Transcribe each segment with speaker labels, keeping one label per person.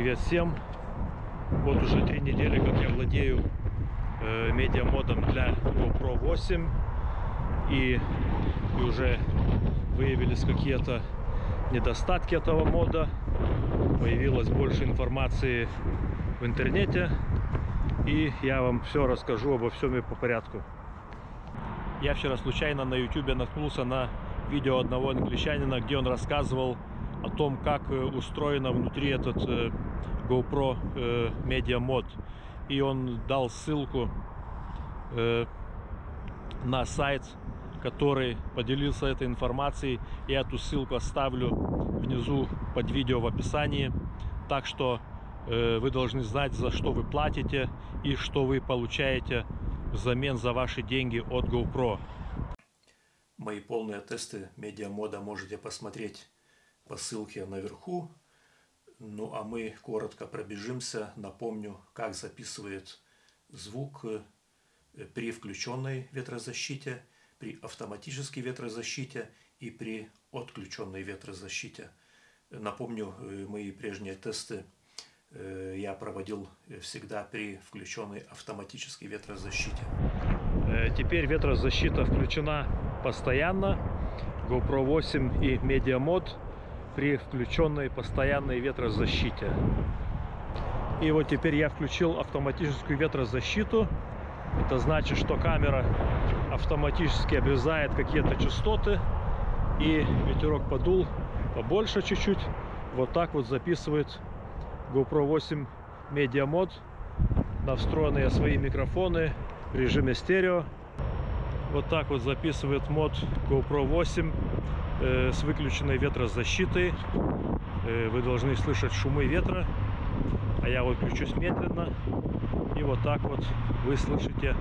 Speaker 1: Привет всем! Вот уже три недели, как я владею э, медиамодом для GoPro 8 и, и уже выявились какие-то недостатки этого мода. Появилось больше информации в интернете и я вам все расскажу обо всем и по порядку. Я вчера случайно на YouTube наткнулся на видео одного англичанина, где он рассказывал о том, как э, устроено внутри этот э, GoPro э, Media Mod. И он дал ссылку на сайт, который поделился этой информацией. Я эту ссылку оставлю внизу под видео в описании. Так что вы должны знать, за что вы платите и что вы получаете взамен за ваши деньги от GoPro.
Speaker 2: Мои полные тесты медиамода можете посмотреть по ссылке наверху. Ну а мы коротко пробежимся. Напомню, как записывает звук э, при включенной ветрозащите, при автоматической ветрозащите и при отключенной ветрозащите. Напомню, э, мои прежние тесты э, я проводил всегда при включенной автоматической ветрозащите.
Speaker 1: Теперь ветрозащита включена постоянно. GoPro 8 и Media Mod при включенной постоянной ветрозащите. И вот теперь я включил автоматическую ветрозащиту. Это значит, что камера автоматически обрезает какие-то частоты. И ветерок подул побольше чуть-чуть. Вот так вот записывает GoPro 8 Media Mod на встроенные свои микрофоны в режиме стерео. Вот так вот записывает мод GoPro 8 э, с выключенной ветрозащитой. Э, вы должны слышать шумы ветра. А я выключусь медленно. И вот так вот вы слышите,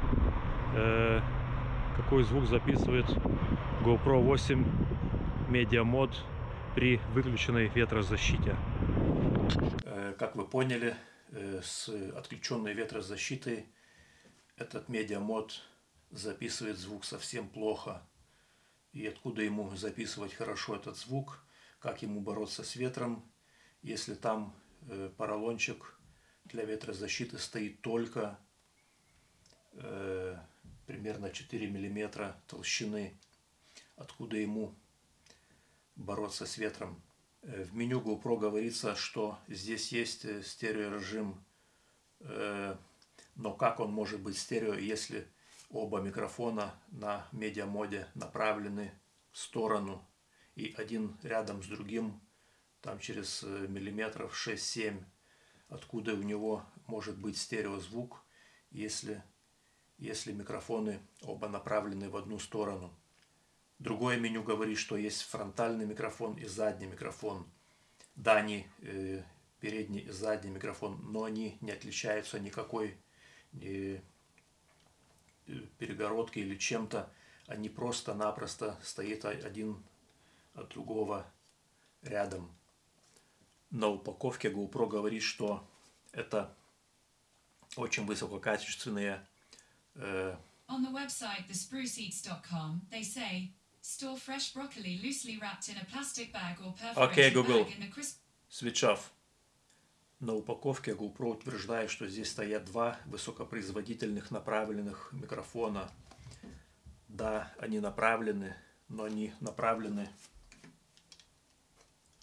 Speaker 1: э, какой звук записывает GoPro 8 Media Mod при выключенной ветрозащите.
Speaker 2: Э, как вы поняли, э, с отключенной ветрозащитой этот Mod записывает звук совсем плохо. И откуда ему записывать хорошо этот звук, как ему бороться с ветром, если там э, поролончик для ветрозащиты стоит только э, примерно 4 миллиметра толщины, откуда ему бороться с ветром. Э, в меню GoPro говорится, что здесь есть э, стереорежим, э, но как он может быть стерео, если Оба микрофона на медиамоде направлены в сторону и один рядом с другим, там через э, миллиметров 6-7, откуда у него может быть стереозвук, если, если микрофоны оба направлены в одну сторону. Другое меню говорит, что есть фронтальный микрофон и задний микрофон. Да, они э, передний и задний микрофон, но они не отличаются никакой э, перегородкой или чем-то, они просто-напросто стоят один от другого рядом. На упаковке GoPro говорит, что это очень высококачественные э,
Speaker 3: On the website thespruceeats.com, they say, store fresh broccoli loosely wrapped in a plastic bag or perforated
Speaker 2: okay, Google.
Speaker 3: bag in a crisp...
Speaker 2: Switch off. На упаковке GoPro утверждает, что здесь стоят два высокопроизводительных направленных микрофона. Да, они направлены, но они направлены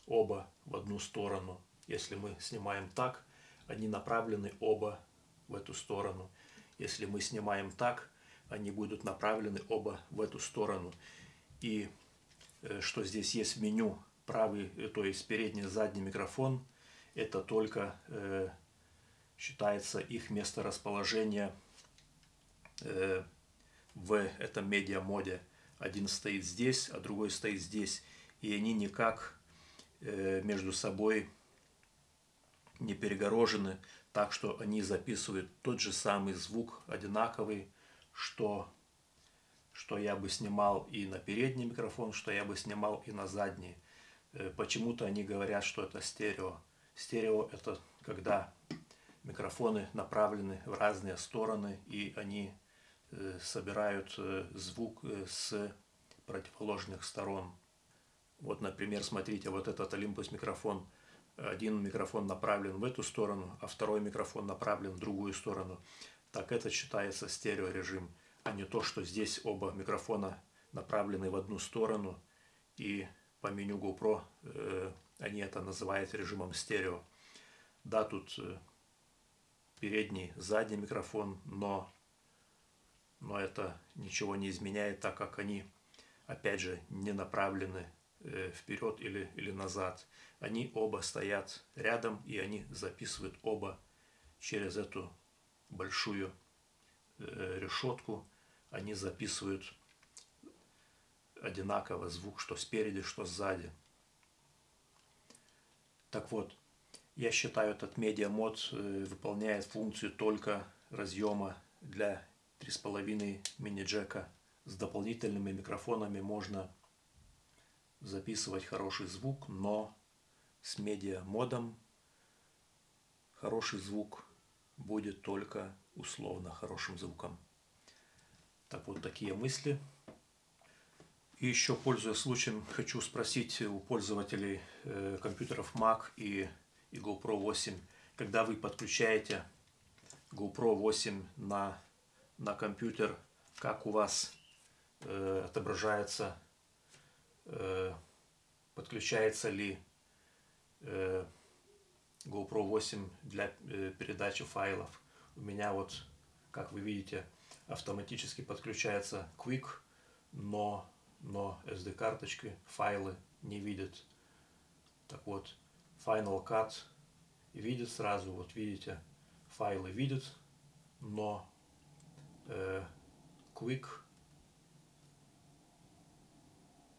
Speaker 2: оба в одну сторону. Если мы снимаем так, они направлены оба в эту сторону. Если мы снимаем так, они будут направлены оба в эту сторону. И э, что здесь есть меню правый, э, то есть передний задний микрофон – это только э, считается их месторасположение э, в этом медиамоде. Один стоит здесь, а другой стоит здесь. И они никак э, между собой не перегорожены, так что они записывают тот же самый звук, одинаковый, что, что я бы снимал и на передний микрофон, что я бы снимал и на задний. Э, почему-то они говорят, что это стерео. Стерео – это когда микрофоны направлены в разные стороны, и они э, собирают э, звук э, с противоположных сторон. Вот, например, смотрите, вот этот Olympus микрофон. Один микрофон направлен в эту сторону, а второй микрофон направлен в другую сторону, так это считается стереорежим, а не то, что здесь оба микрофона направлены в одну сторону, и по меню GoPro они это называют режимом стерео. Да, тут э, передний, задний микрофон, но, но это ничего не изменяет, так как они, опять же, не направлены э, вперед или, или назад. Они оба стоят рядом, и они записывают оба через эту большую э, решетку. Они записывают одинаково звук, что спереди, что сзади. Так вот, я считаю, этот медиамод э, выполняет функцию только разъема для 3,5 мини-джека. С дополнительными микрофонами можно записывать хороший звук, но с медиамодом хороший звук будет только условно хорошим звуком. Так вот, такие мысли. И еще, пользуясь случаем, хочу спросить у пользователей э, компьютеров Mac и и GoPro 8. Когда вы подключаете GoPro 8 на, на компьютер, как у вас э, отображается, э, подключается ли э, GoPro 8 для э, передачи файлов. У меня вот, как вы видите, автоматически подключается Quick, но, но SD-карточки, файлы не видят. Так вот, Final Cut видит сразу, вот видите, файлы видит, но э, Quick,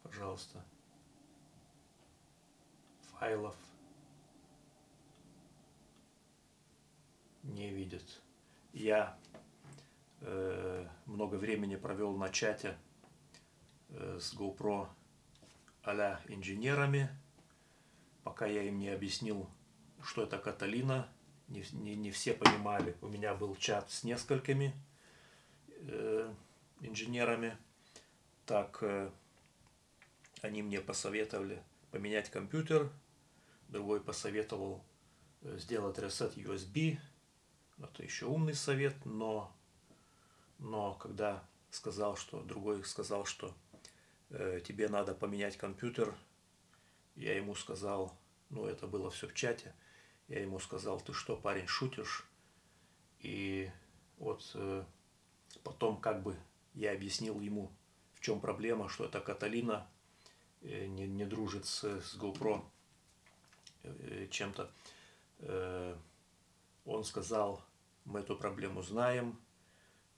Speaker 2: пожалуйста, файлов не видит. Я э, много времени провел на чате с GoPro а инженерами, пока я им не объяснил, что это Каталина, не, не, не все понимали. У меня был чат с несколькими э, инженерами. Так, э, они мне посоветовали поменять компьютер, другой посоветовал э, сделать reset USB. Это еще умный совет, но, но когда сказал, что другой сказал, что э, тебе надо поменять компьютер, я ему сказал, ну это было все в чате, я ему сказал, ты что, парень, шутишь? И вот э, потом как бы я объяснил ему, в чем проблема, что это Каталина э, не, не дружит с, с GoPro э, чем-то. Э, он сказал, мы эту проблему знаем,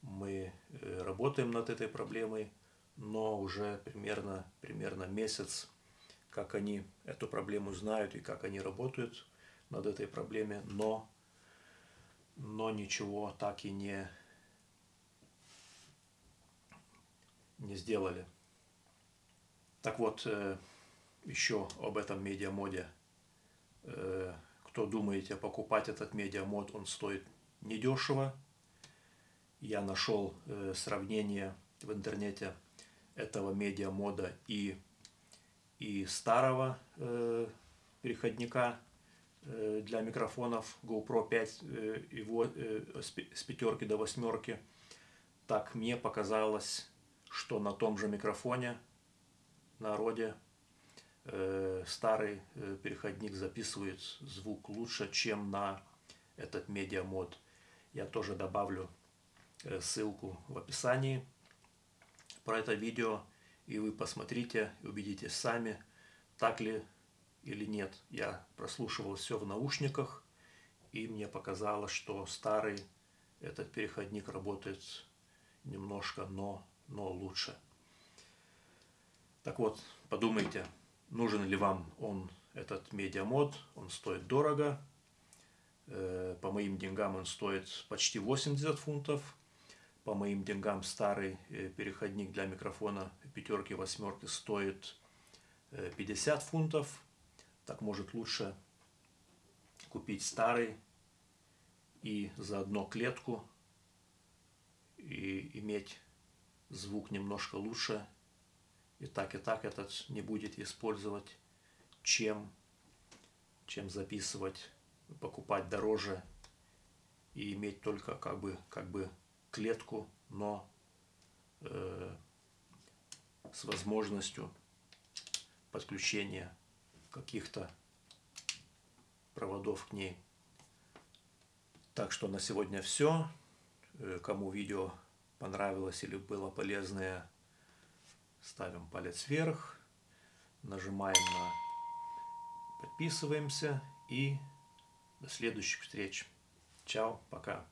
Speaker 2: мы э, работаем над этой проблемой, но уже примерно, примерно месяц как они эту проблему знают и как они работают над этой проблемой, но, но ничего так и не, не сделали. Так вот, э, еще об этом медиамоде. Э, кто думаете покупать этот медиамод, он стоит недешево. Я нашел э, сравнение в интернете этого медиамода и и старого э, переходника э, для микрофонов GoPro 5 э, его, э, с, пятерки до восьмерки. Так мне показалось, что на том же микрофоне на роде э, старый э, переходник записывает звук лучше, чем на этот медиамод. Я тоже добавлю э, ссылку в описании про это видео и вы посмотрите, убедитесь сами, так ли или нет. Я прослушивал все в наушниках, и мне показалось, что старый этот переходник работает немножко, но, но лучше. Так вот, подумайте, нужен ли вам он, этот медиамод, он стоит дорого, э, по моим деньгам он стоит почти 80 фунтов, по моим деньгам старый э, переходник для микрофона пятерки, восьмерки стоит 50 э, фунтов. Так может лучше купить старый и заодно клетку и иметь звук немножко лучше. И так и так этот не будет использовать, чем чем записывать, покупать дороже и иметь только как бы, как бы клетку, но э, с возможностью подключения каких-то проводов к ней. Так что на сегодня все. Э, кому видео понравилось или было полезное, ставим палец вверх, нажимаем на подписываемся и до следующих встреч. Чао, пока.